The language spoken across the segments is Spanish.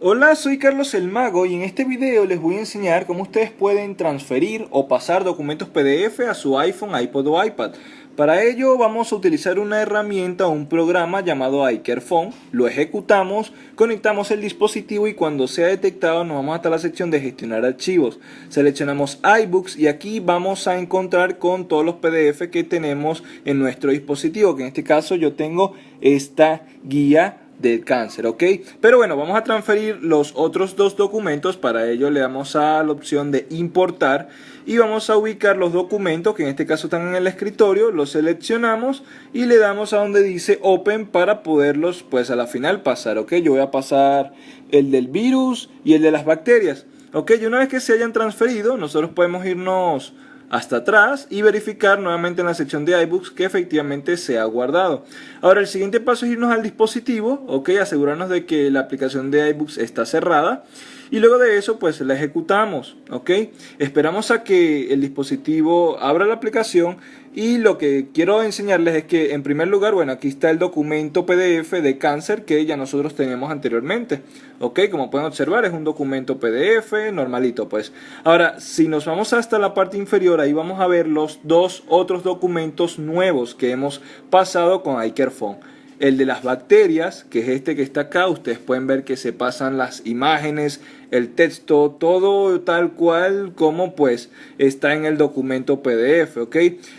Hola, soy Carlos el Mago y en este video les voy a enseñar cómo ustedes pueden transferir o pasar documentos PDF a su iPhone, iPod o iPad. Para ello vamos a utilizar una herramienta o un programa llamado iCareFone, lo ejecutamos, conectamos el dispositivo y cuando sea detectado nos vamos hasta la sección de gestionar archivos. Seleccionamos iBooks y aquí vamos a encontrar con todos los PDF que tenemos en nuestro dispositivo, que en este caso yo tengo esta guía del cáncer, ¿ok? Pero bueno, vamos a transferir los otros dos documentos, para ello le damos a la opción de importar y vamos a ubicar los documentos que en este caso están en el escritorio, los seleccionamos y le damos a donde dice Open para poderlos pues a la final pasar, ¿ok? Yo voy a pasar el del virus y el de las bacterias, ¿ok? Y una vez que se hayan transferido, nosotros podemos irnos hasta atrás y verificar nuevamente en la sección de iBooks que efectivamente se ha guardado. Ahora el siguiente paso es irnos al dispositivo, ok, asegurarnos de que la aplicación de iBooks está cerrada y luego de eso pues la ejecutamos, ok. Esperamos a que el dispositivo abra la aplicación y lo que quiero enseñarles es que en primer lugar, bueno, aquí está el documento PDF de cáncer que ya nosotros teníamos anteriormente, ok, como pueden observar es un documento PDF normalito pues. Ahora, si nos vamos hasta la parte inferior, ahí vamos a ver los dos otros documentos nuevos que hemos pasado con iCareFone el de las bacterias, que es este que está acá, ustedes pueden ver que se pasan las imágenes, el texto, todo tal cual como pues está en el documento PDF, ¿ok?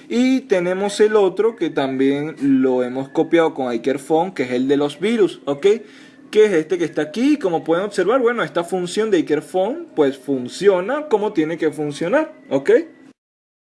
Y tenemos el otro que también lo hemos copiado con iCareFone, que es el de los virus, ¿ok? que es este que está aquí. Como pueden observar, bueno, esta función de iCareFone pues funciona como tiene que funcionar, ¿ok?